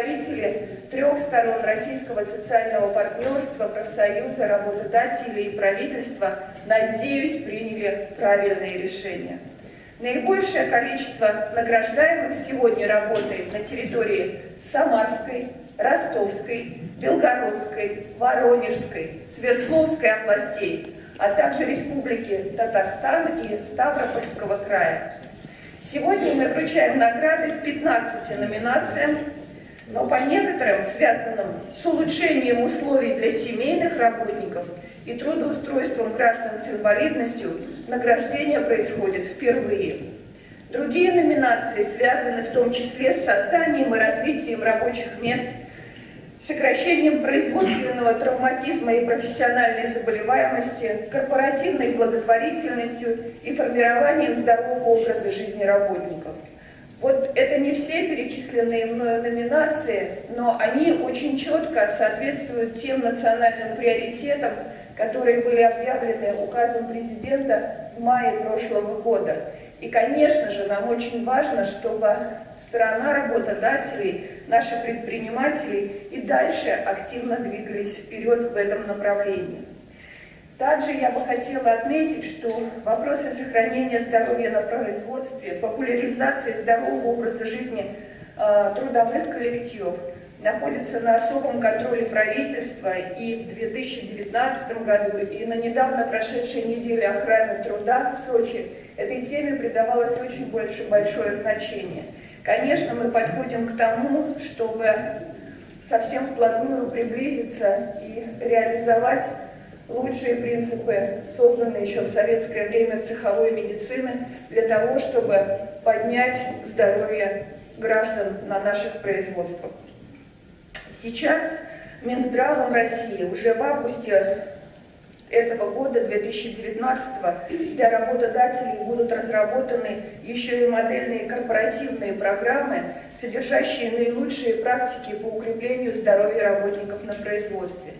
Представители трех сторон российского социального партнерства, профсоюза, работодателей и правительства, надеюсь, приняли правильные решения. Наибольшее количество награждаемых сегодня работает на территории Самарской, Ростовской, Белгородской, Воронежской, Свердловской областей, а также Республики Татарстан и Ставропольского края. Сегодня мы вручаем награды в 15 номинациям но по некоторым, связанным с улучшением условий для семейных работников и трудоустройством граждан с инвалидностью, награждение происходит впервые. Другие номинации связаны в том числе с созданием и развитием рабочих мест, сокращением производственного травматизма и профессиональной заболеваемости, корпоративной благотворительностью и формированием здорового образа жизни работников – вот это не все перечисленные мною номинации, но они очень четко соответствуют тем национальным приоритетам, которые были объявлены указом президента в мае прошлого года. И, конечно же, нам очень важно, чтобы страна работодателей, наши предприниматели и дальше активно двигались вперед в этом направлении. Также я бы хотела отметить, что вопросы сохранения здоровья на производстве, популяризации здорового образа жизни э, трудовых коллективов находятся на особом контроле правительства и в 2019 году, и на недавно прошедшей неделе охраны труда в Сочи этой теме придавалось очень больше, большое значение. Конечно, мы подходим к тому, чтобы совсем вплотную приблизиться и реализовать лучшие принципы, созданные еще в советское время цеховой медицины, для того, чтобы поднять здоровье граждан на наших производствах. Сейчас Минздравом России уже в августе этого года, 2019, для работодателей будут разработаны еще и модельные корпоративные программы, содержащие наилучшие практики по укреплению здоровья работников на производстве.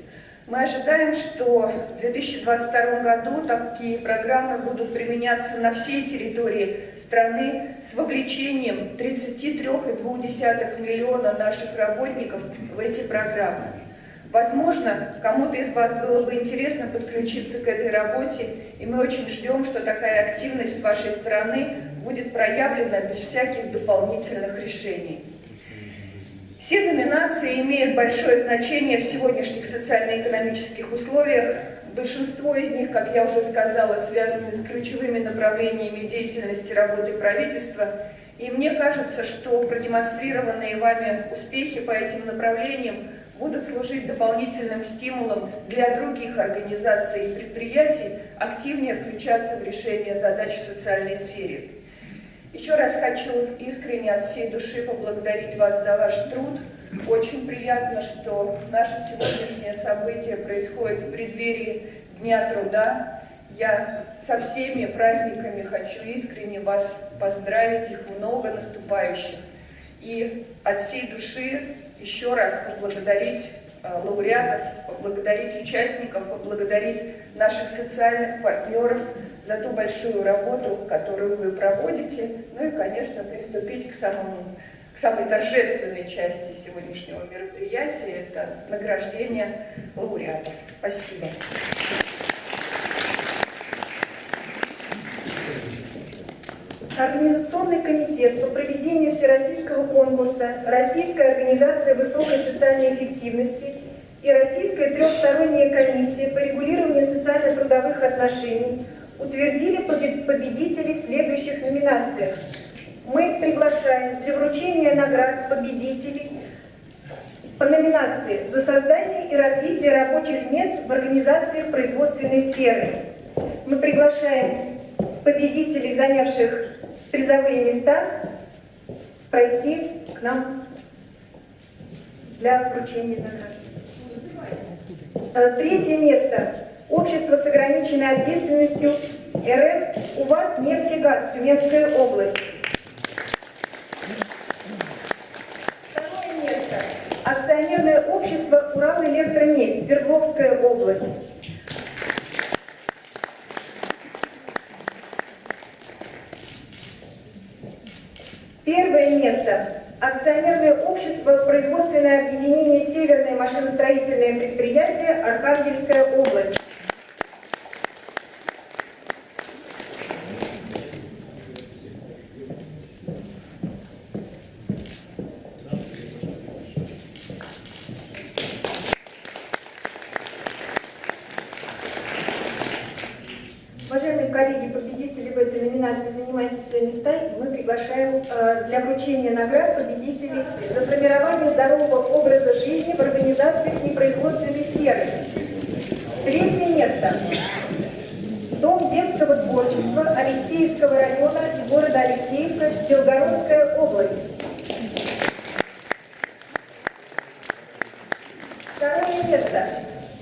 Мы ожидаем, что в 2022 году такие программы будут применяться на всей территории страны с вовлечением 33,2 миллиона наших работников в эти программы. Возможно, кому-то из вас было бы интересно подключиться к этой работе, и мы очень ждем, что такая активность с вашей стороны будет проявлена без всяких дополнительных решений. Все номинации имеют большое значение в сегодняшних социально-экономических условиях. Большинство из них, как я уже сказала, связаны с ключевыми направлениями деятельности работы правительства. И мне кажется, что продемонстрированные вами успехи по этим направлениям будут служить дополнительным стимулом для других организаций и предприятий активнее включаться в решение задач в социальной сфере. Еще раз хочу искренне от всей души поблагодарить вас за ваш труд. Очень приятно, что наше сегодняшнее событие происходит в преддверии Дня труда. Я со всеми праздниками хочу искренне вас поздравить, их много наступающих. И от всей души еще раз поблагодарить э, лауреатов, поблагодарить участников, поблагодарить наших социальных партнеров за ту большую работу, которую вы проводите, ну и, конечно, приступить к, самому, к самой торжественной части сегодняшнего мероприятия, это награждение лауреатов. Спасибо. Организационный комитет по проведению Всероссийского конкурса «Российская организация высокой социальной эффективности» и Российская трехсторонняя комиссия по регулированию социально-трудовых отношений утвердили победителей в следующих номинациях. Мы приглашаем для вручения наград победителей по номинации «За создание и развитие рабочих мест в организациях производственной сферы». Мы приглашаем победителей, занявших призовые места, пройти к нам для вручения наград. Э, третье место. Общество с ограниченной ответственностью РФ УВАТ «Нефтегаз», Тюменская область. Второе место. Акционерное общество «Урал-Электромедь», Свердловская область. Первое место. акционерное общество «Производственное объединение Северное машиностроительное предприятие Архангельская область». Уважаемые коллеги, победители в этой номинации занимайте свои места, мы приглашаем э, для вручения наград победителей за формирование здорового образа жизни в организациях непроизводственной сферы. Третье место. Дом детского творчества Алексеевского района города Алексеевка, Белгородская область. Второе место.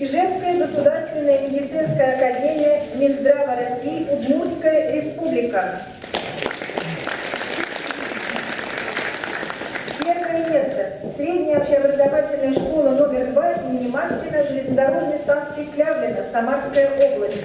Ижевская государственная медицинская академия Минздрава России, Удмуртская республика. Первое место. Средняя общеобразовательная школа номер 2 имени Маскина железнодорожной станции Клявлина, Самарская область.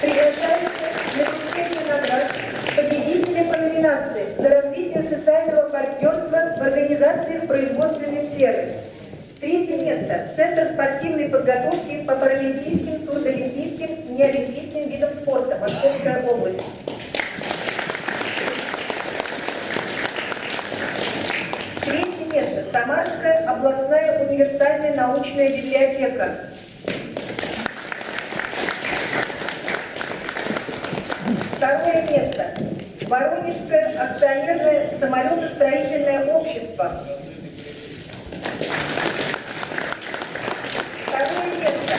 Приглашаются на вручение наград победители по номинации за развитие социального партнерства в организациях производственной сферы. Третье место. Центр спортивной подготовки по паралимпийским, сурдолимпийским, неолимпийским видам спорта. Московская область. Третье место. Самарская областная универсальная научная библиотека. Второе место. Воронежское акционерное самолетостроительное общество. Второе место.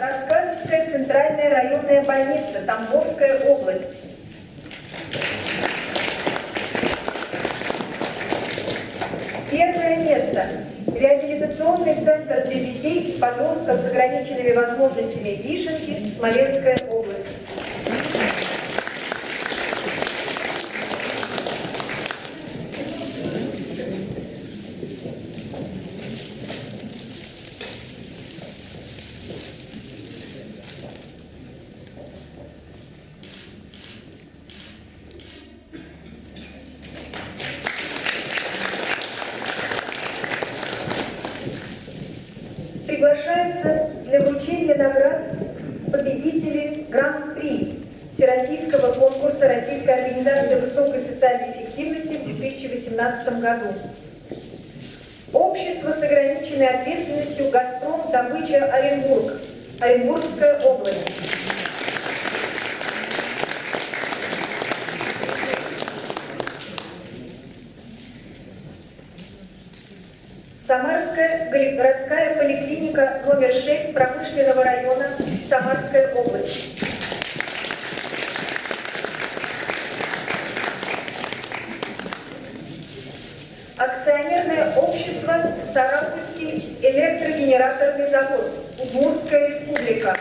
Рассказовская центральная районная больница, Тамбовская область. Первое место. Реабилитационный центр для детей и подростков с ограниченными возможностями Вишенки, Смоленская область. Приглашаются для вручения наград победители Гран-при Всероссийского конкурса Российской организации высокой социальной эффективности в 2018 году. Общество с ограниченной ответственностью «Газпром. Добыча. Оренбург». Оренбургская область. Самарская городская поликлиника номер 6 промышленного района Самарская область. Акционерное общество Сарапульский электрогенераторный завод, Удмуртская республика.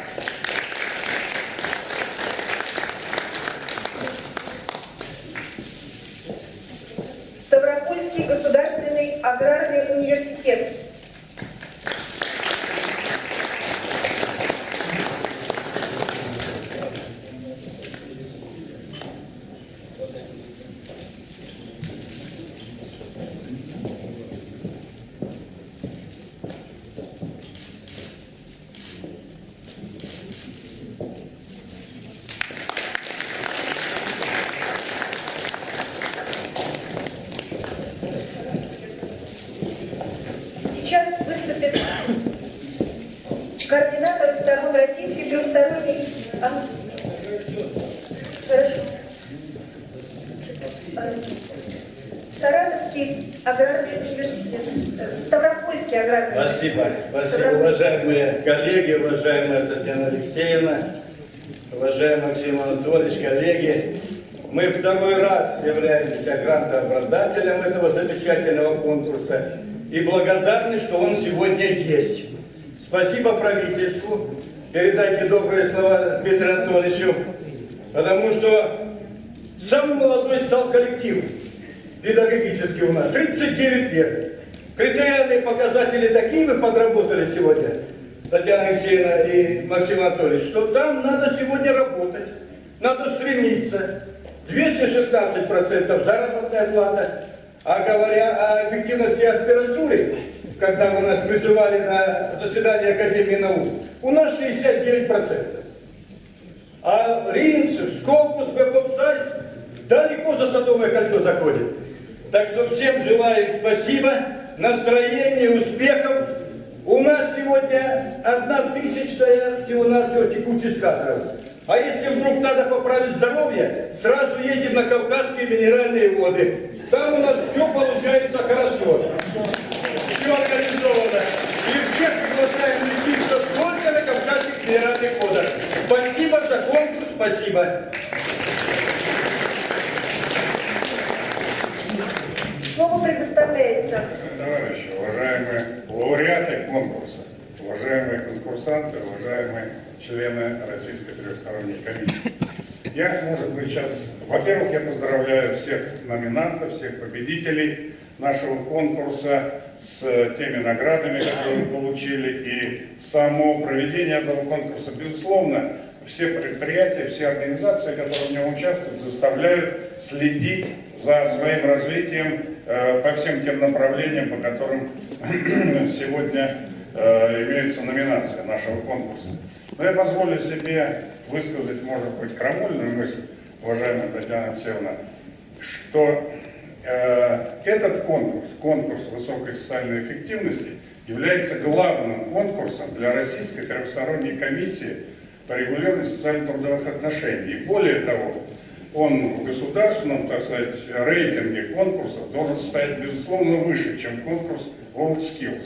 Ставропольский государственный аграрный университет. Сейчас выступит координатор сторон российской трехсторонней... А? Хорошо. А, Саратовский аграрный университет. Э, Ставропольский аграрный Ставрополь. уважаемые коллеги, уважаемая Татьяна Алексеевна, уважаемый Максим Анатольевич, коллеги. Мы второй раз являемся грантообладателем этого замечательного конкурса и благодарны, что он сегодня есть. Спасибо правительству. Передайте добрые слова Дмитрию Анатольевичу, потому что Самый молодой стал коллектив педагогический у нас, 39 лет. Критериальные показатели такие вы подработали сегодня, Татьяна Алексеевна и Максим Анатольевич, что там надо сегодня работать, надо стремиться. 216% заработная плата. А говоря о эффективности аспирантуры, когда вы нас призывали на заседание Академии наук, у нас 69%. А Ринцев, Скопус, Бепопсайс далеко за Садовое кольцо заходит. Так что всем желаю спасибо, настроения, успехов. У нас сегодня одна тысячная всего-навсего текучесть кадров. А если вдруг надо поправить здоровье, сразу едем на Кавказские минеральные воды. Там у нас все получается хорошо. Все организовано. И всех приглашаем лечиться только на Кавказских минеральных водах. Спасибо за конкурс, спасибо. Слово предоставляется Товарищи, уважаемые лауреаты конкурса, уважаемые конкурсанты, уважаемые члены Российской трехсторонней комиссии. Я, может быть, сейчас, во-первых, я поздравляю всех номинантов, всех победителей нашего конкурса с теми наградами, которые вы получили, и само проведение этого конкурса, безусловно, все предприятия, все организации, которые в нем участвуют, заставляют следить за своим развитием по всем тем направлениям, по которым сегодня э, имеются номинации нашего конкурса. Но я позволю себе высказать, может быть, крамольную мысль, уважаемая Татьяна Алексеевна, что э, этот конкурс, конкурс высокой социальной эффективности, является главным конкурсом для Российской трехсторонней комиссии по регулированию социально-трудовых отношений. И более того, он в государственном, так сказать, рейтинге конкурсов должен стоять, безусловно, выше, чем конкурс World Skills.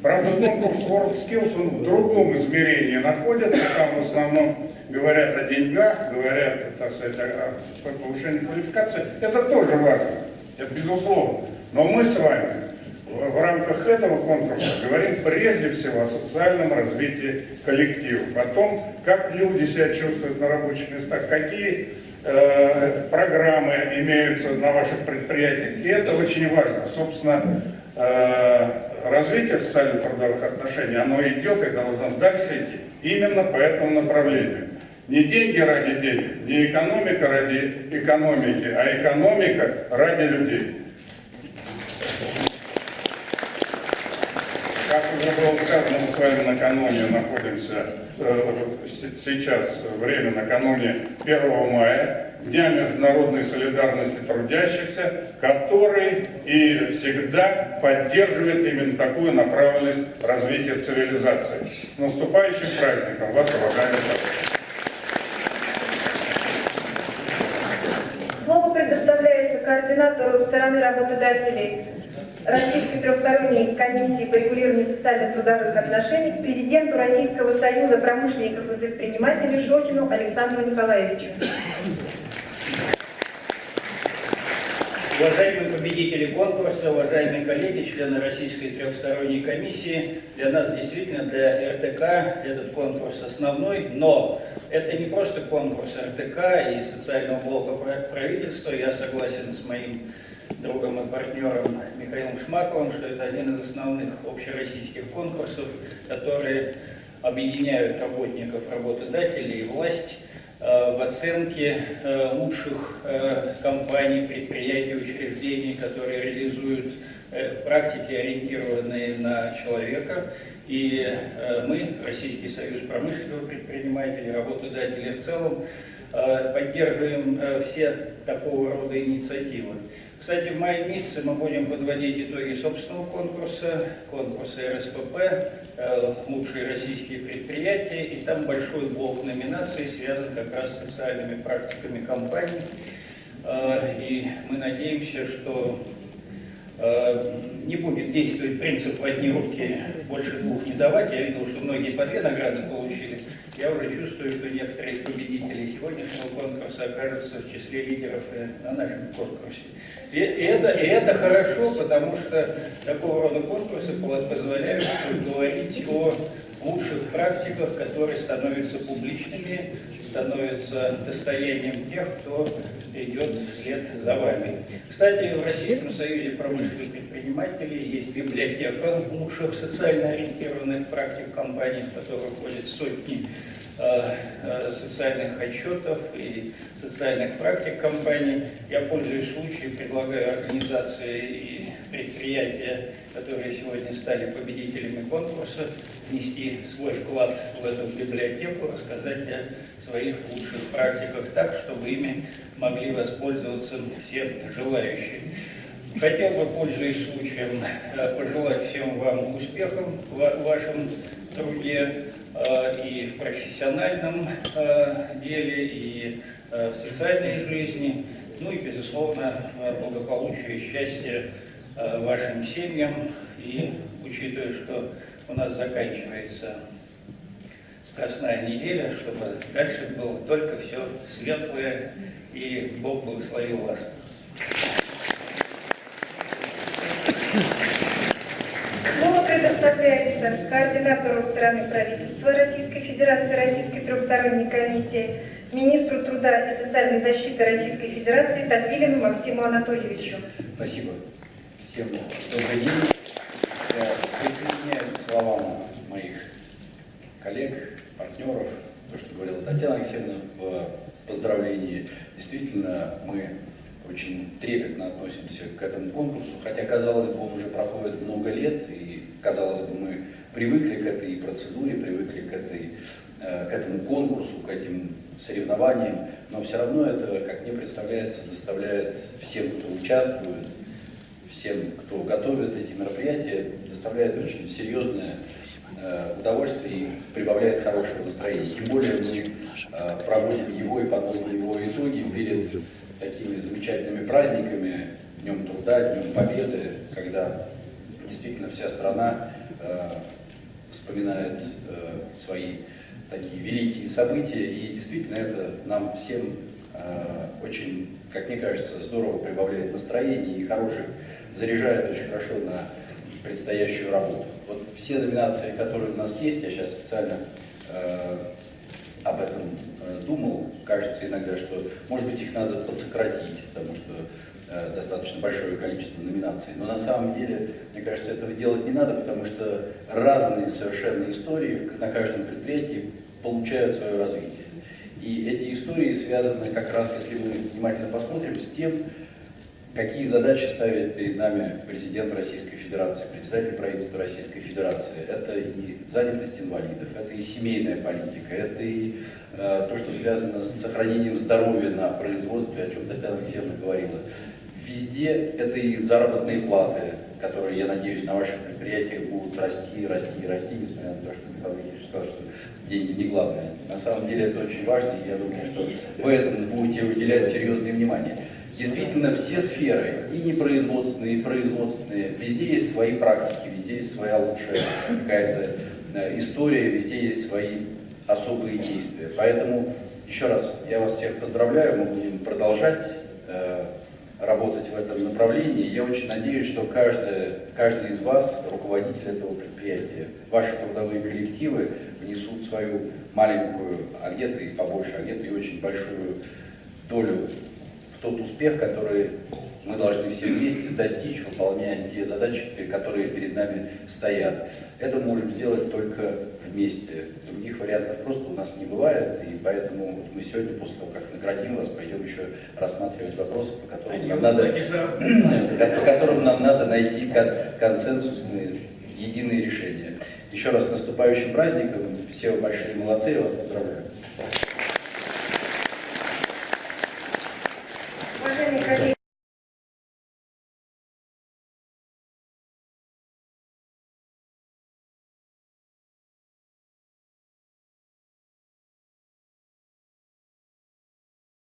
Правда, конкурс World Skills, он в другом измерении находится, там в основном говорят о деньгах, говорят, так сказать, о, повышении квалификации. Это тоже важно, это безусловно. Но мы с вами в, рамках этого конкурса говорим прежде всего о социальном развитии коллективов, о том, как люди себя чувствуют на рабочих местах, какие э, программы имеются на ваших предприятиях. И это очень важно. Собственно, э, развитие социально-трудовых отношений, оно идет и должно дальше идти именно по этому направлению. Не деньги ради денег, не экономика ради экономики, а экономика ради людей. Как уже было сказано, мы с вами накануне находимся, э, сейчас время накануне 1 мая, Дня международной солидарности трудящихся, который и всегда поддерживает именно такую направленность развития цивилизации. С наступающим праздником вас, уважаемые! Слово предоставляется координатору стороны работодателей Российской трехсторонней комиссии по регулированию социально-трудовых отношений, президенту Российского союза промышленников и предпринимателей Шохину Александру Николаевичу. Уважаемые победители конкурса, уважаемые коллеги, члены Российской трехсторонней комиссии, для нас действительно, для РТК этот конкурс основной, но это не просто конкурс РТК и социального блока правительства, я согласен с моим другом и партнером Михаилом Шмаковым, что это один из основных общероссийских конкурсов, которые объединяют работников, работодателей и власть Э, в оценке э, лучших э, компаний, предприятий, учреждений, которые реализуют практики, ориентированные на человека. И мы, Российский союз промышленного предпринимателей, работодателей в целом, поддерживаем все такого рода инициативы. Кстати, в мае месяце мы будем подводить итоги собственного конкурса, конкурса РСПП, э, лучшие российские предприятия, и там большой блок номинаций связан как раз с социальными практиками компаний. Э, и мы надеемся, что э, не будет действовать принцип в одни руки больше двух не давать. Я видел, что многие по две награды получили. Я уже чувствую, что некоторые из победителей сегодняшнего конкурса окажутся в числе лидеров на нашем конкурсе. И это, и это хорошо, потому что такого рода конкурсы позволяют говорить о лучших практиках, которые становятся публичными, становятся достоянием тех, кто идет вслед за вами. Кстати, в Российском Союзе промышленных предпринимателей есть библиотека лучших социально ориентированных практик компаний, в которую входят сотни Э, э, социальных отчетов и социальных практик компаний. Я пользуюсь случаем, предлагаю организации и предприятия, которые сегодня стали победителями конкурса, внести свой вклад в эту библиотеку, рассказать о своих лучших практиках так, чтобы ими могли воспользоваться все желающие. Хотел бы, пользуясь случаем, э, пожелать всем вам успехов в вашем труде, Э, и в профессиональном э, деле, и в социальной жизни, ну и, безусловно, благополучие и счастье вашим семьям. И учитывая, что у нас заканчивается страстная неделя, чтобы дальше было только все светлое, и Бог благословил вас. предоставляется координатору страны правительства Российской Федерации, Российской трехсторонней комиссии, министру труда и социальной защиты Российской Федерации Татвилину Максиму Анатольевичу. Спасибо. Всем добрый день. Я присоединяюсь к словам моих коллег, партнеров, то, что говорила Татьяна Алексеевна в поздравлении. Действительно, мы очень трепетно относимся к этому конкурсу, хотя, казалось бы, он уже проходит много лет, и, казалось бы, мы привыкли к этой процедуре, привыкли к, этой, э, к этому конкурсу, к этим соревнованиям, но все равно это, как мне представляется, доставляет всем, кто участвует, всем, кто готовит эти мероприятия, доставляет очень серьезное э, удовольствие и прибавляет хорошее настроение. Тем более мы э, проводим его и подводим его итоги перед такими замечательными праздниками, Днем Труда, Днем Победы, когда действительно вся страна э, вспоминает э, свои такие великие события, и действительно это нам всем э, очень, как мне кажется, здорово прибавляет настроение и хороших, заряжает очень хорошо на предстоящую работу. Вот все номинации, которые у нас есть, я сейчас специально э, об этом э, думал, кажется иногда, что, может быть, их надо подсократить, потому что э, достаточно большое количество номинаций. Но на самом деле, мне кажется, этого делать не надо, потому что разные совершенно истории на каждом предприятии получают свое развитие. И эти истории связаны как раз, если мы внимательно посмотрим, с тем, какие задачи ставит перед нами президент Российской Федерации, председатель правительства Российской Федерации. Это и занятость инвалидов, это и семейная политика, это и э, то, что связано с сохранением здоровья на производстве, о чем Татьяна Алексеевна говорила. Везде это и заработные платы, которые, я надеюсь, на ваших предприятиях будут расти, расти и расти, несмотря на то, что Михаил Ильич сказал, что деньги не главное. На самом деле это очень важно, и я думаю, что вы этому будете уделять серьезное внимание. Действительно, все сферы, и непроизводственные, и производственные, везде есть свои практики, везде есть своя лучшая какая-то э, история, везде есть свои особые действия. Поэтому, еще раз, я вас всех поздравляю, мы будем продолжать э, работать в этом направлении. Я очень надеюсь, что каждый, каждый из вас, руководитель этого предприятия, ваши трудовые коллективы внесут свою маленькую, а где-то и побольше, а где-то и очень большую долю тот успех, который мы должны все вместе достичь, выполняя те задачи, которые перед нами стоят. Это мы можем сделать только вместе. Других вариантов просто у нас не бывает, и поэтому вот мы сегодня, после того, как наградим вас, пойдем еще рассматривать вопросы, по которым, нам надо, по которым нам надо найти консенсусные, единые решения. Еще раз с наступающим праздником, все вы большие молодцы, я вас поздравляю.